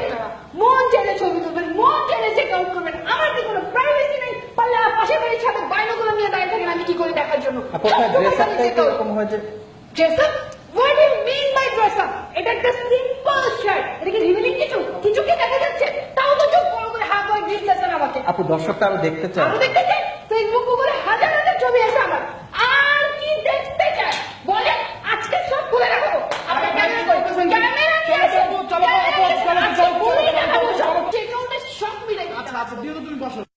আপনারা। মন চাইলে ছবি তুলবেন মন চাইলে চেক আউট করবেন। আমার কি কোনো প্রাইভেসি নেই? পারলে আমার পাশের বাড়ির সাথে নিয়ে দাঁড়িয়ে থাকেন আমি কি করে দেখার জন্য? আপু আপনার ড্রেস আপটাই তো এরকম যে up what you mean by dress up এটা একটা সিম্পল শার্ট এটা কি রিভিলিং কিছু? কিছু কি দেখা যাচ্ছে? তাও তো চোখ বড় করে দিতেছেন আমাকে। আপু দর্শকটা আরও দেখতে চায়। আরও দেখতে ফেসবুক গুগলে কাপড় দিয়ে তো তুমি বসো।